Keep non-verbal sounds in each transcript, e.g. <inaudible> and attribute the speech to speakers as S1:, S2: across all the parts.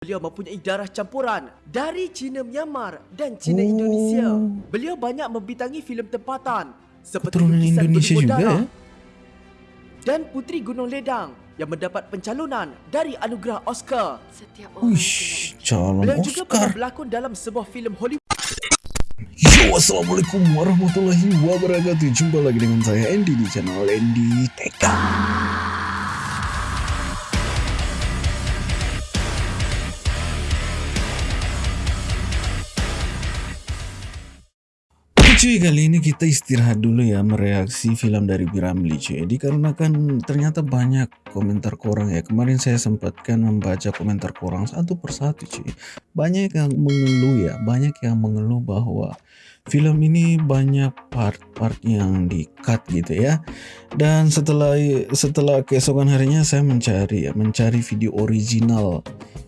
S1: Beliau mempunyai darah campuran dari Cina Myanmar dan Cina
S2: Oh.
S1: Indonesia. Beliau banyak membintangi filem tempatan seperti
S2: Keturunan
S1: Lukisan
S2: Indonesia juga,
S1: Darah
S2: eh?
S1: dan Puteri Gunung Ledang yang mendapat pencalonan dari anugerah Oscar.
S3: Setiap orang
S2: Uish, calon
S1: Beliau juga pernah
S2: Oscar.
S1: berlakon dalam sebuah filem Hollywood
S2: Yo, Assalamualaikum warahmatullahi wabarakatuh. Jumpa lagi dengan saya Andy di channel Andy Teka. Cuy, kali ini kita istirahat dulu ya mereaksi film dari Piramli cuy. Dikarenakan ternyata banyak komentar korang ya. Kemarin saya sempatkan membaca komentar korang satu persatu cuy. Banyak yang mengeluh ya, banyak yang mengeluh bahwa film ini banyak part-part yang di-cut gitu ya. Dan setelah setelah keesokan harinya saya mencari ya, mencari video original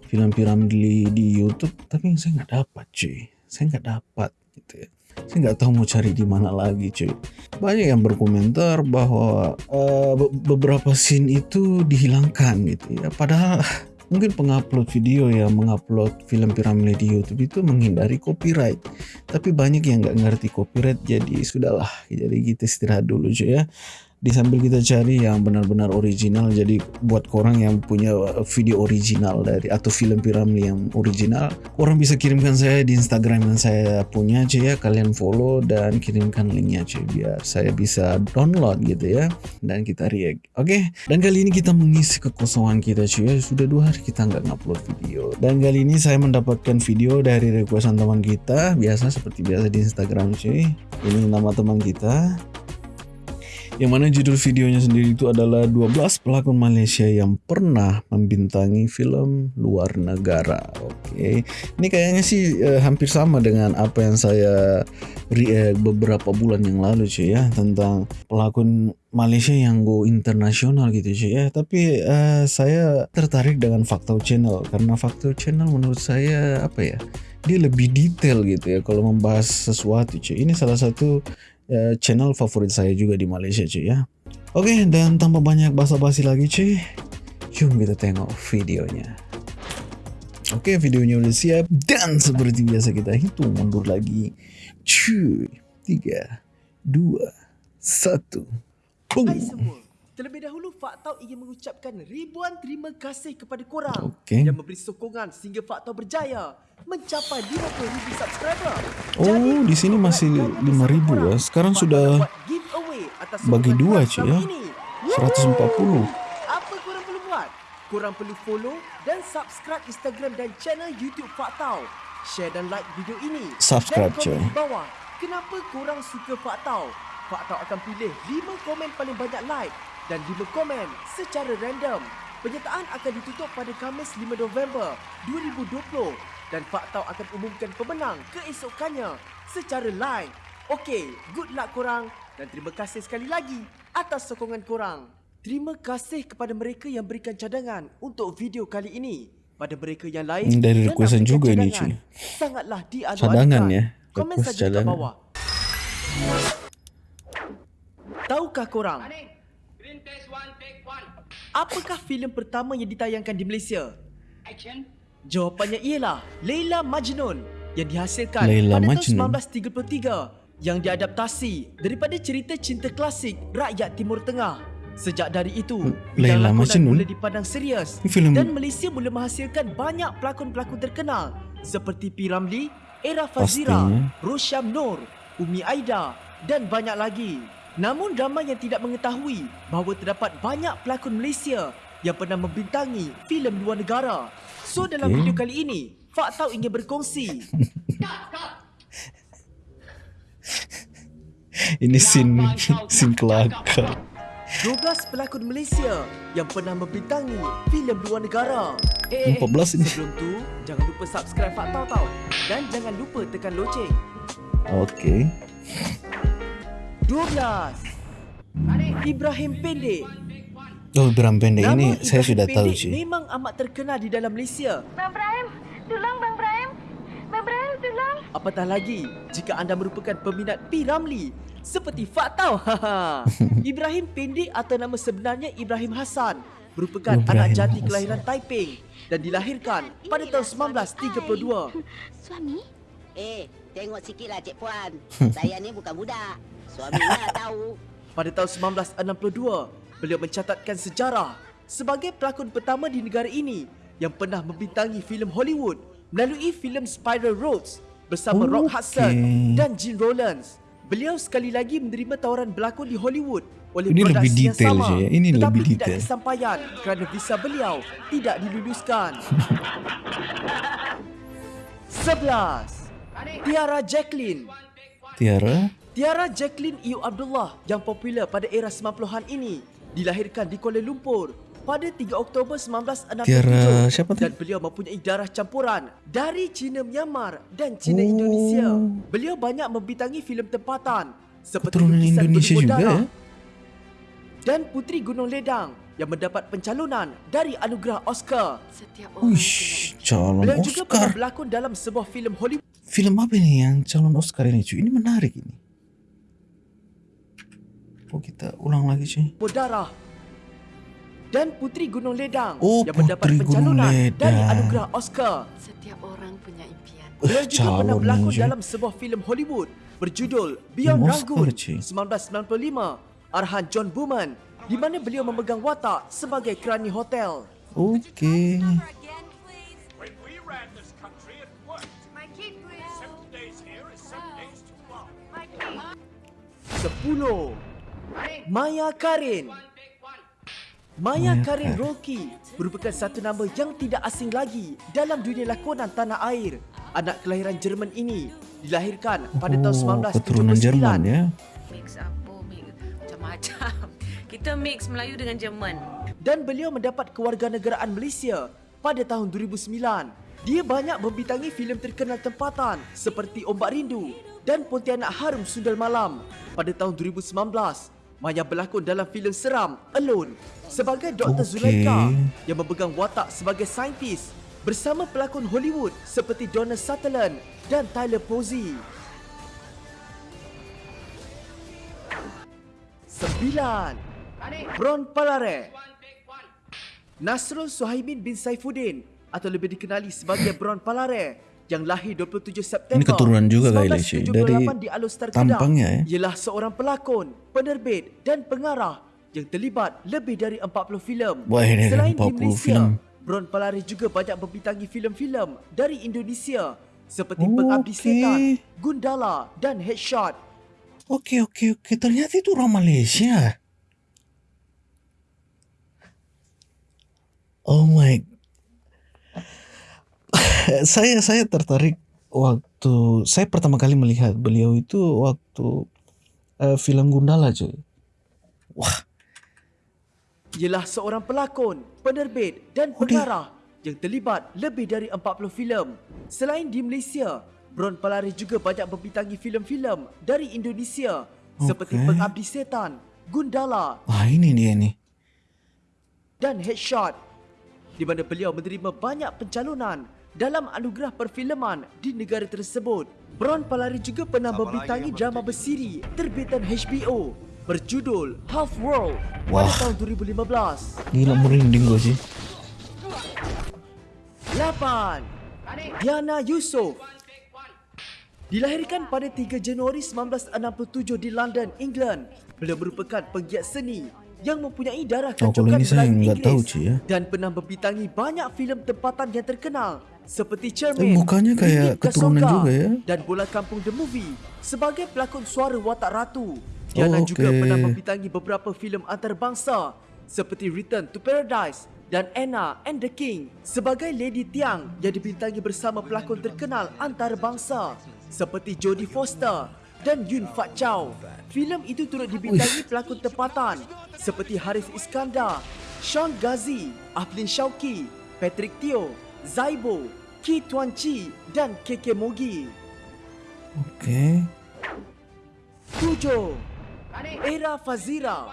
S2: film Piramli di YouTube, tapi saya nggak dapat cuy. Saya nggak dapat gitu ya saya nggak tahu mau cari di mana lagi cuy. Banyak yang berkomentar bahwa eh, be- beberapa scene itu dihilangkan gitu ya. Padahal <laughs> mungkin pengupload video yang mengupload film piramid di YouTube itu menghindari copyright. Tapi banyak yang nggak ngerti copyright jadi sudahlah jadi kita istirahat dulu cuy ya di sambil kita cari yang benar-benar original jadi buat korang yang punya uh, video original dari atau film piramid yang original orang bisa kirimkan saya di Instagram yang saya punya cuy ya. Kalian follow dan kirimkan linknya cuy biar saya bisa download gitu ya. Dan kita react oke? Dan kali ini kita mengisi kekosongan kita cuy ya. Sudah dua hari kita nggak ngupload video. Dan kali ini saya mendapatkan video dari requestan teman kita biasa seperti biasa di Instagram cuy ini nama teman kita yang mana judul videonya sendiri itu adalah 12 pelakon Malaysia yang pernah membintangi film luar negara. Oke. Ini kayaknya sih eh, hampir sama dengan apa yang saya react beberapa bulan yang lalu cuy ya tentang pelakon Malaysia yang go internasional gitu cuy ya. Tapi eh, saya tertarik dengan Fakta Channel karena Fakta Channel menurut saya apa ya? Dia lebih detail gitu ya kalau membahas sesuatu cuy. Ini salah satu eh, channel favorit saya juga di Malaysia cuy ya. Oke, dan tanpa banyak basa-basi lagi cuy, jom kita tengok videonya. Oke, videonya udah siap dan seperti biasa kita hitung mundur lagi. Cuy, tiga, dua, satu,
S1: Hai
S2: boom.
S1: semua. Terlebih dahulu Faktau ingin mengucapkan ribuan terima kasih kepada korang
S2: Okey.
S1: yang memberi sokongan sehingga Faktau berjaya mencapai 50,000 subscriber.
S2: Oh, di sini masih 5,000 ya. Sekarang sudah bagi dua, cuy, ya. 140.
S1: Apa korang perlu buat? Korang perlu follow dan subscribe Instagram dan channel YouTube Faktau. Share dan like video ini.
S2: Subscribe,
S1: dan komen
S2: cuy.
S1: di bawah. Kenapa korang suka Faktau? Faktau akan pilih 5 komen paling banyak like dan 5 komen secara random. Penyertaan akan ditutup pada Khamis 5 November 2020 dan Faktau akan umumkan pemenang keesokannya secara live. Okey, good luck korang dan terima kasih sekali lagi atas sokongan korang. Terima kasih kepada mereka yang berikan cadangan untuk video kali ini. Pada mereka yang lain
S2: Hmm, dari requestan juga ni,
S1: cadangan,
S2: cuy.
S1: Sangatlah dianugerahkan.
S2: Cadangan, ya?
S1: Komen saja kat
S2: cadangan.
S1: bawah. Tahukah korang
S4: test one, take one.
S1: apakah filem pertama yang ditayangkan di Malaysia?
S4: Action.
S1: Jawapannya ialah Leila Majnun yang dihasilkan
S2: Laila
S1: pada
S2: Majnun.
S1: tahun 1933 yang diadaptasi daripada cerita cinta klasik rakyat Timur Tengah. Sejak dari itu,
S2: Hmm,
S1: lakonan
S2: Majnun?
S1: mula dipandang serius
S2: Ini filem-
S1: dan Malaysia mula menghasilkan banyak pelakon-pelakon terkenal seperti P. Ramlee, Era Fazira,
S2: Pastinya.
S1: Rosyam Nur, Umi Aida dan banyak lagi. Namun ramai yang tidak mengetahui bahawa terdapat banyak pelakon Malaysia yang pernah membintangi filem luar negara. So dalam
S2: Okey.
S1: video kali ini, Faktau ingin berkongsi <laughs>
S2: Ini scene <laughs> scene kelakar.
S1: 12 pelakon Malaysia yang pernah membintangi filem luar negara. Eh, eh,
S2: 14 ini.
S1: Sebelum tu, jangan lupa subscribe Faktau tau. Dan jangan lupa tekan loceng.
S2: Oke.
S1: 12. Ibrahim Pendek.
S2: Oh, Bram pendek
S1: Nama
S2: ini saya
S1: Ibrahim
S2: sudah tahu
S1: Pendek
S2: cuy.
S1: Memang amat terkenal di dalam Malaysia.
S3: Bang Brahim, tolong Bang Brahim. Bang Brahim, tolong.
S1: Apatah lagi jika anda merupakan peminat P. Ramlee seperti Faktau. <laughs> Ibrahim pendek atau nama sebenarnya Ibrahim Hassan merupakan
S2: Ibrahim
S1: anak jati
S2: Hassan.
S1: kelahiran Taiping dan dilahirkan pada tahun 1932.
S3: Suami?
S5: Eh, tengok sikitlah Cik Puan. <laughs> Saya ni bukan budak. Suaminya tahu.
S1: Pada tahun 1962, beliau mencatatkan sejarah sebagai pelakon pertama di negara ini yang pernah membintangi filem Hollywood melalui filem Spiral Roads bersama Rock
S2: Okey.
S1: Hudson dan Gene Rollins. Beliau sekali lagi menerima tawaran berlakon di Hollywood oleh
S2: Ini lebih
S1: produksi yang
S2: detail
S1: sama,
S2: je, ya. Ini
S1: tetapi
S2: lebih
S1: tidak
S2: detail.
S1: kesampaian kerana visa beliau tidak diluluskan. <laughs> 11. Tiara Jacqueline
S2: Tiara
S1: Tiara Jacqueline Iu Abdullah yang popular pada era 90-an ini dilahirkan di Kuala Lumpur pada 3 Oktober 1967
S2: Tiara siapa tu?
S1: dan beliau mempunyai darah campuran dari Cina Myanmar dan Cina
S2: Oh.
S1: Indonesia. Beliau banyak membintangi filem tempatan seperti
S2: Keturunan Indonesia
S1: Berlimut
S2: juga, ya?
S1: dan Puteri Gunung Ledang yang mendapat pencalonan dari anugerah Oscar.
S3: Setiap orang
S2: Uish, calon
S1: Beliau juga pernah
S2: Oscar.
S1: berlakon dalam sebuah filem Hollywood
S2: Film apa ini yang calon Oscar ini cuy? Ini menarik ini. Oh kita ulang lagi cuy.
S1: Darah dan Puteri Gunung Ledang
S2: Oh,
S1: yang mendapat
S2: Puteri Gunung
S1: pencalonan dari anugerah Oscar.
S3: Setiap orang punya impian.
S1: Beliau
S2: Eh,
S1: juga pernah berlakon dalam sebuah filem Hollywood berjudul Beyond Rangoon
S2: Oscar, cuy.
S1: 1995 arahan John Bowman di mana beliau memegang watak sebagai kerani hotel.
S2: Okey.
S6: When we ran this country, it worked.
S3: My key, please.
S6: Seven days here is seven days too long.
S3: My key.
S1: 10. Maya Karin Maya Karin. Roki merupakan satu nama yang tidak asing lagi dalam dunia lakonan tanah air. Anak kelahiran Jerman ini dilahirkan pada tahun
S2: Oh,
S1: 1979
S2: keturunan Jerman ya.
S7: Mix apa mix macam-macam. <laughs> Kita mix Melayu dengan Jerman.
S1: dan beliau mendapat kewarganegaraan Malaysia pada tahun 2009. Dia banyak membintangi filem terkenal tempatan seperti Ombak Rindu dan Pontianak Harum Sundal Malam. Pada tahun 2019, Maya berlakon dalam filem seram Alone sebagai Dr.
S2: Okey.
S1: Zulaika yang memegang watak sebagai saintis bersama pelakon Hollywood seperti Donald Sutherland dan Tyler Posey. Sembilan. Bron Palare Nasrul Suhaimin bin Saifuddin atau lebih dikenali sebagai Bron Palare yang lahir 27 September
S2: Ini keturunan juga.
S1: 1978
S2: Dari
S1: di Kedah
S2: tampangnya, ya?
S1: ialah seorang pelakon, penerbit dan pengarah yang terlibat lebih dari 40 filem.
S2: Wah, ini
S1: Selain di
S2: 40
S1: Malaysia,
S2: filem.
S1: Bron Palare juga banyak membintangi filem-filem dari Indonesia seperti
S2: Oh,
S1: Pengabdi. Setan, Gundala dan Headshot.
S2: Okey okey okey. Ternyata itu orang Malaysia. Oh my. <laughs> saya saya tertarik waktu saya pertama kali melihat beliau itu waktu uh, film Gundala cuy. Wah,
S1: Ialah seorang pelakon, penerbit dan
S2: Oh, dia-
S1: pengarah yang terlibat lebih dari 40 filem. Selain di Malaysia, Bron Palare juga banyak membintangi filem-filem dari Indonesia seperti
S2: Okey.
S1: Pengabdi Setan, Gundala
S2: wah ini dia nih.
S1: dan Headshot di mana beliau menerima banyak pencalonan dalam anugerah perfilman di negara tersebut. Bron Palare juga pernah membintangi drama bersiri terbitan HBO berjudul Half World pada
S2: Wah.
S1: tahun 2015.
S2: Gila merinding gue sih.
S1: 8. Diana Yusof Dilahirkan pada 3 Januari 1967 di London, England. Beliau merupakan penggiat seni yang mempunyai darah
S2: Oh,
S1: kecokan
S2: saya
S1: Melayu Inggeris
S2: tahu, Cik, ya.
S1: dan pernah membintangi banyak filem tempatan yang terkenal seperti
S2: Eh,
S1: Cermin,
S2: mukanya kayak keturunan juga ya.
S1: dan Bola Kampung The Movie sebagai pelakon suara watak ratu. Diana
S2: Oh,
S1: juga
S2: okey.
S1: pernah membintangi beberapa filem antarabangsa seperti Return to Paradise dan Anna and the King sebagai Lady Tiang yang dibintangi bersama pelakon terkenal antarabangsa seperti Jodie Foster dan Yun Fat Chow. Filem itu turut dibintangi pelakon tempatan seperti Haris Iskandar, Sean Ghazi, Aflin Shauki, Patrick Teo, Zaibo, Ki Tuan Chi dan KK Mogi.
S2: Okey.
S1: 7. Era Fazira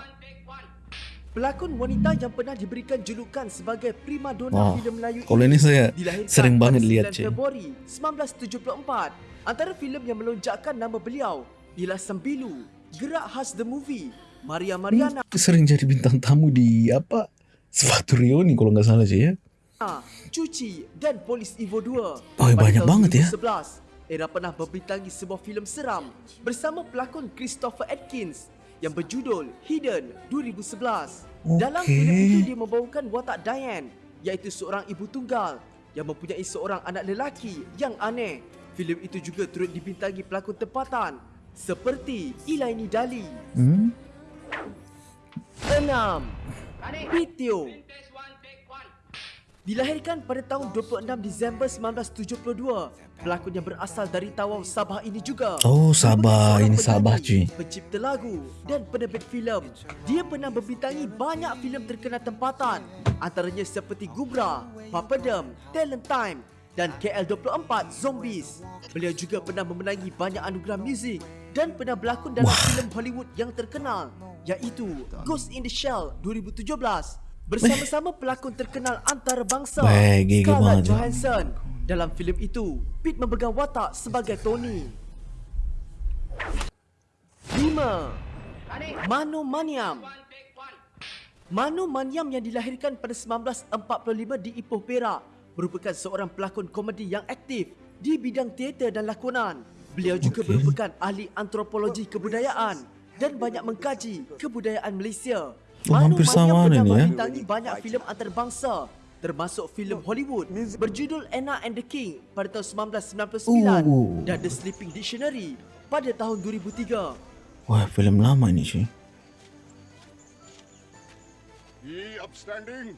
S1: Pelakon wanita yang pernah diberikan julukan sebagai primadona
S2: Wah,
S1: filem Melayu
S2: kalau ini saya sering banget
S1: 9
S2: lihat, Cik.
S1: Februari 1974. Antara filem yang melonjakkan nama beliau ialah Sembilu, Gerak Khas The Movie, Maria Mariana
S2: Sering jadi bintang tamu di apa? Sepatu Rioni kalau nggak salah sih ya.
S1: Cuci dan Polis Evo 2.
S2: Oh,
S1: Pada
S2: banyak banget ya.
S1: 2011, Era pernah membintangi sebuah filem seram bersama pelakon Christopher Atkins yang berjudul Hidden 2011. Dalam
S2: Okey.
S1: filem itu dia membawakan watak Diane iaitu seorang ibu tunggal yang mempunyai seorang anak lelaki yang aneh. Filem itu juga turut dibintangi pelakon tempatan seperti Ilaini Dali.
S2: Hmm?
S1: 6. Pitio
S4: Test one, take one.
S1: Dilahirkan pada tahun 26 Disember 1972, pelakon yang berasal dari Tawau Sabah ini juga
S2: Oh, Sabah. Ini Sabah, cuy.
S1: Pencipta lagu dan penerbit filem. Dia pernah membintangi banyak filem terkenal tempatan, antaranya seperti Gubra, Papadam, Talent Time dan KL24 Zombies. Beliau juga pernah memenangi banyak anugerah muzik dan pernah berlakon dalam filem Hollywood yang terkenal iaitu Ghost in the Shell 2017 bersama-sama pelakon terkenal antarabangsa
S2: Baik,
S1: Scarlett. Johansson. Dalam filem itu, Pete memegang watak sebagai Tony. 5. Mano Maniam Mano Maniam yang dilahirkan pada 1945 di Ipoh Perak merupakan seorang pelakon komedi yang aktif di bidang teater dan lakonan. Beliau juga
S2: Okey.
S1: merupakan ahli antropologi kebudayaan dan banyak mengkaji kebudayaan Malaysia.
S2: Oh, hampir sama
S1: pernah
S2: ni, ya.
S1: membintangi banyak filem antarabangsa termasuk filem Hollywood berjudul Anna and the King pada tahun 1999
S2: Oh.
S1: dan The Sleeping Dictionary pada tahun 2003.
S2: Wah, filem lama ini cuy.
S6: Ye upstanding,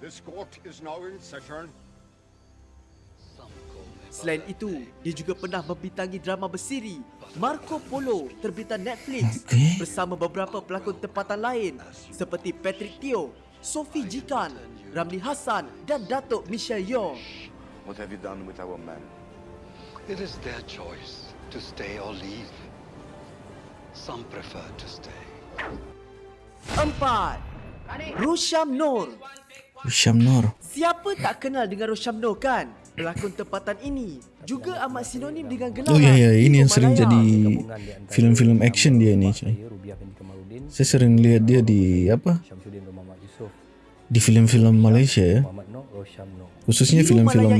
S6: this court is now in session.
S1: Selain itu, dia juga pernah membintangi drama bersiri Marco Polo terbitan Netflix bersama beberapa pelakon tempatan lain seperti Patrick Teo, Sophie Jikan, Ramli Hassan dan Datuk Michelle Yeoh.
S8: What have you done with our men?
S9: It is their choice to stay or leave. Some prefer to stay.
S1: Empat, Rosham Noor.
S2: Syam Nur.
S1: Siapa tak kenal dengan Rosham Noor kan? Pelakon tempatan ini juga amat sinonim dengan gelaran
S2: Oh ya ya, ini yang sering jadi filem-filem action dia ni. Saya sering lihat dia di apa? Di filem-filem Malaysia ya. Khususnya
S1: ini
S2: filem-filem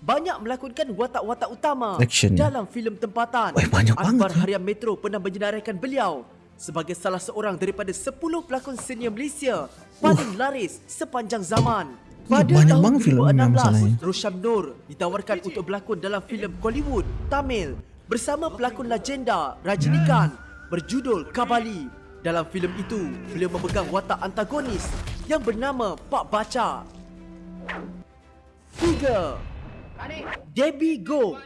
S1: banyak melakonkan watak-watak utama
S2: Action.
S1: dalam filem tempatan.
S2: Weh, banyak
S1: Akbar
S2: banget, ya.
S1: Harian Metro pernah menyenaraikan beliau sebagai salah seorang daripada 10 pelakon senior Malaysia paling laris sepanjang zaman. Pada
S2: banyak
S1: tahun
S2: banget filem yang masalahnya.
S1: 2016, Rosham Noor ditawarkan untuk berlakon dalam filem Bollywood Tamil bersama pelakon legenda Rajinikan berjudul Kabali. Dalam filem itu, beliau memegang watak antagonis yang bernama Pak Baca. 3. Debbie Go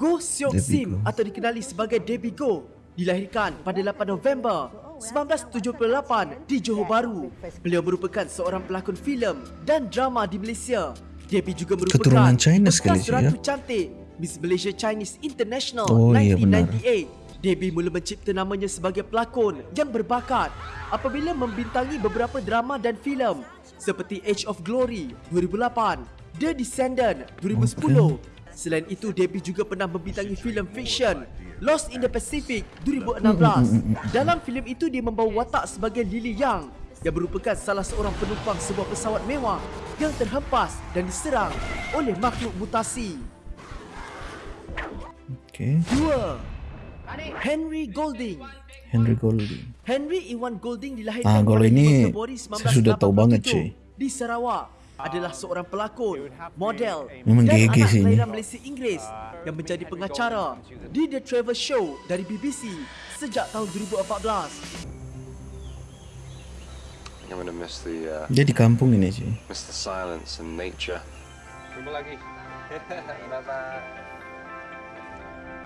S1: Go Seok
S2: Debbie
S1: Sim
S2: Go.
S1: atau dikenali sebagai Debbie Go dilahirkan pada 8 November 1978 di Johor Bahru. Beliau merupakan seorang pelakon filem dan drama di Malaysia. Debbie juga merupakan
S2: Keturunan China sekali, ya?
S1: Cantik Miss Malaysia Chinese International
S2: Oh, iya, benar.
S1: 1998. Debbie mula mencipta namanya sebagai pelakon yang berbakat apabila membintangi beberapa drama dan filem seperti Age of Glory 2008, The Descendant 2010. Selain itu, Debbie juga pernah membintangi filem fiction Lost in the Pacific 2016. Dalam filem itu dia membawa watak sebagai Lily Yang yang merupakan salah seorang penumpang sebuah pesawat mewah yang terhempas dan diserang oleh makhluk mutasi.
S2: Okay.
S1: 2. Henry Golding
S2: Henry Golding.
S1: Henry Iwan Golding dilahirkan
S2: Ah, kalau
S1: pada
S2: ini
S1: 5 Februari
S2: saya sudah tahu banget,
S1: 1987
S2: cuy.
S1: Di Sarawak adalah seorang pelakon, model
S2: Memang
S1: dan anak kelahiran Malaysia Inggris yang menjadi pengacara di The Travel Show dari BBC sejak tahun 2014.
S8: I'm gonna miss the uh,
S2: Dia di kampung ini cuy.
S8: miss the silence and nature. <laughs>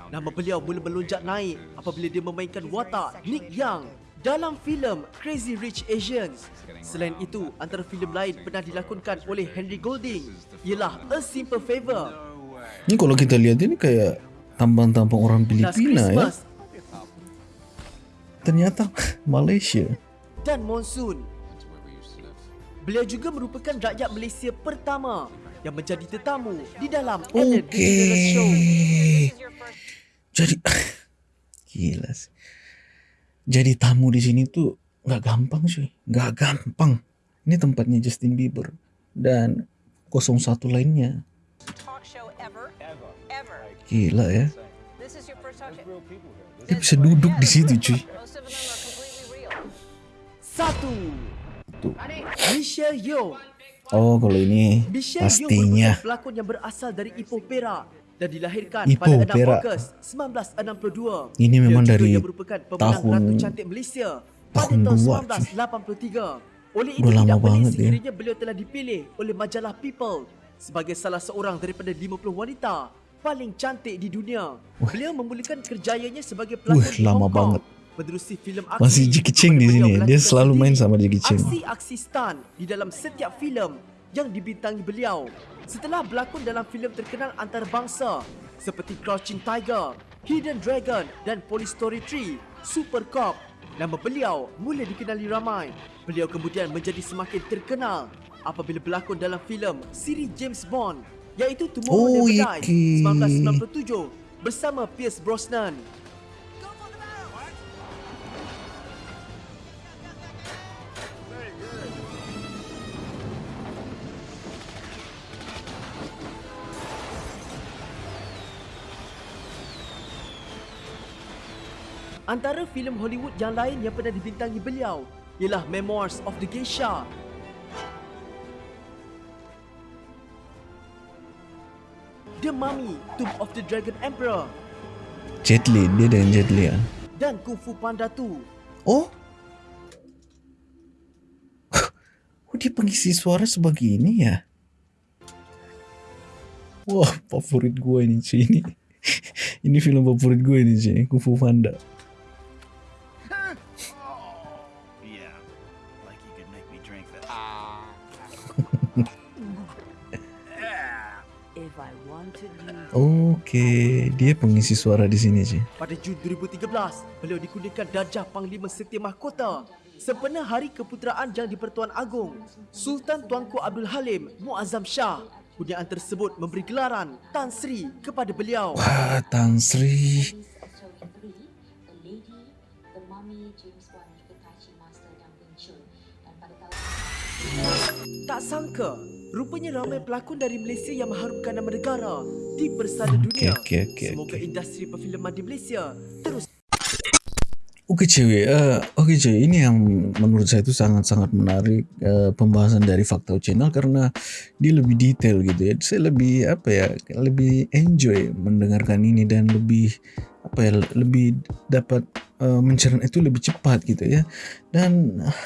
S1: Nama beliau mula melonjak naik apabila dia memainkan watak Nick Young dalam filem Crazy Rich Asians. Selain itu, antara filem lain pernah dilakonkan oleh Henry Golding ialah A Simple Favor,
S2: Ini kalau kita lihat ini kayak tampang-tampang orang Filipina ya. Ternyata <laughs> Malaysia.
S1: dan Monsoon. Beliau juga merupakan rakyat Malaysia pertama yang menjadi tetamu di dalam Ellen DeGeneres Show.
S2: Jadi <laughs> gila sih. Jadi tamu di sini tuh nggak gampang cuy. Nggak gampang. Ini tempatnya Justin Bieber dan 01 lainnya. Gila ya. Dia bisa duduk di situ cuy.
S1: Satu.
S2: Tuh. Oh kalau ini pastinya.
S1: pelakon yang berasal dari Ipoh Perak dan dilahirkan
S2: Ipoh,
S1: pada 6
S2: Perak.
S1: Ogos 1962.
S2: Ini memang dari
S1: merupakan
S2: tahun-
S1: Ratu Cantik Malaysia pada
S2: tahun
S1: tahun
S2: dua,
S1: 1983. Oleh itu
S2: Udah
S1: tidak pelik sekiranya beliau telah dipilih oleh majalah People sebagai salah seorang daripada 50 wanita paling cantik di dunia. Beliau memulakan kerjayanya sebagai pelakon
S2: Wah,
S1: di
S2: lama
S1: Hong Kong.
S2: banget.
S1: Menerusi filem aksi
S2: Masih Jackie Chan di sini. Dia selalu main sama Jackie Chan.
S1: Aksi-aksi stunt di dalam setiap filem yang dibintangi beliau. Setelah berlakon dalam filem terkenal antarabangsa seperti Crouching Tiger, Hidden Dragon dan Police Story 3, Super Cop, nama beliau mula dikenali ramai. Beliau kemudian menjadi semakin terkenal apabila berlakon dalam filem siri James Bond iaitu Tomorrow
S2: Oh,
S1: Never Dies
S2: iki.
S1: 1997 bersama Pierce Brosnan. Antara filem Hollywood yang lain yang pernah dibintangi beliau ialah Memoirs of the Geisha. The Mummy, Tomb of the Dragon Emperor.
S2: Jet Li dia dengan Jet Li ya
S1: dan Kung Fu Panda 2.
S2: oh? <laughs> Oh dia pengisi suara sebagai ini ya? Wah favorit gue ini cuy ini <laughs> ini film favorit gue ini cuy Kung Fu Panda Oke, dia pengisi suara di sini sih.
S1: Pada Jun 2013, beliau dikurniakan darjah Panglima Setia Mahkota sempena Hari Keputeraan Yang di-Pertuan Agong. Sultan Tuanku Abdul Halim Muazzam Shah. Kurniaan tersebut memberi gelaran Tan Sri kepada beliau.
S2: Wah, Tan Sri.
S1: Tak sangka, rupanya ramai pelakon dari Malaysia yang mengharumkan nama negara di persada dunia.
S2: okey, okey,
S1: Semoga industri perfilman di Malaysia terus
S2: Oke cewek, eh, oke cewek ini yang menurut saya itu sangat-sangat menarik eh, pembahasan dari Fakta Channel karena dia lebih detail gitu ya. Saya lebih apa ya, lebih enjoy mendengarkan ini dan lebih apa ya, lebih dapat eh, mencerna itu lebih cepat gitu ya. Dan ah,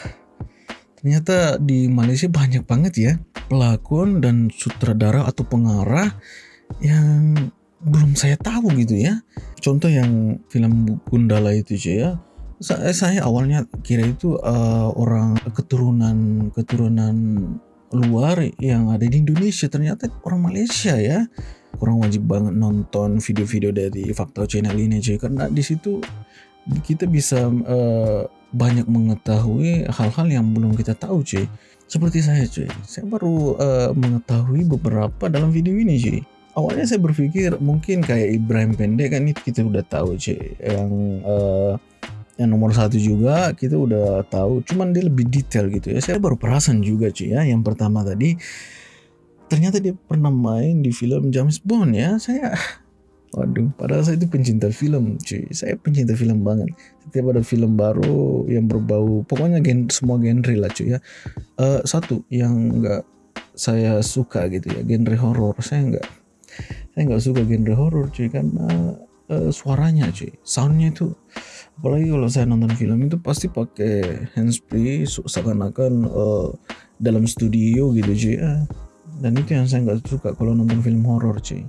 S2: ternyata di Malaysia banyak banget ya pelakon dan sutradara atau pengarah yang belum saya tahu gitu ya. Contoh yang film Gundala itu cuy ya. Saya, saya awalnya kira itu uh, orang keturunan keturunan luar yang ada di Indonesia ternyata orang Malaysia ya. Orang wajib banget nonton video-video dari Fakta Channel ini cuy karena di situ kita bisa uh, banyak mengetahui hal-hal yang belum kita tahu cuy. Seperti saya cuy, saya baru uh, mengetahui beberapa dalam video ini cuy. Awalnya saya berpikir mungkin kayak Ibrahim Pendek kan itu kita udah tahu cuy. Yang eh, yang nomor satu juga kita udah tahu. Cuman dia lebih detail gitu ya. Saya baru perasan juga cuy ya. Yang pertama tadi ternyata dia pernah main di film James Bond ya. Saya waduh padahal saya itu pencinta film cuy. Saya pencinta film banget. Setiap ada film baru yang berbau pokoknya gen, semua genre lah cuy ya. Eh, satu yang enggak saya suka gitu ya genre horor saya enggak saya nggak suka genre horor cuy karena uh, suaranya cuy. Soundnya itu apalagi kalau saya nonton film itu pasti pakai handsfree se- seakan-akan uh, dalam studio gitu cuy ya. dan itu yang saya nggak suka kalau nonton film horor cuy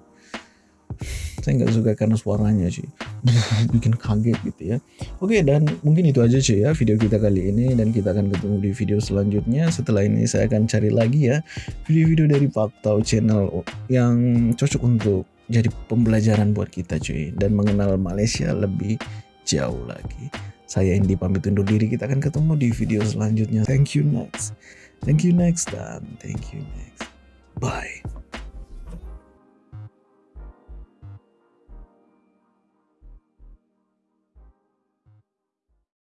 S2: saya nggak suka karena suaranya cuy <laughs> bikin kaget gitu ya. Oke dan mungkin itu aja cuy ya video kita kali ini. Dan kita akan ketemu di video selanjutnya. Setelah ini saya akan cari lagi ya video-video dari Faktau Channel yang cocok untuk jadi pembelajaran buat kita cuy dan mengenal Malaysia lebih jauh lagi. Saya Indi pamit undur diri. Kita akan ketemu di video selanjutnya. Thank you next. Thank you next dan thank you next. Bye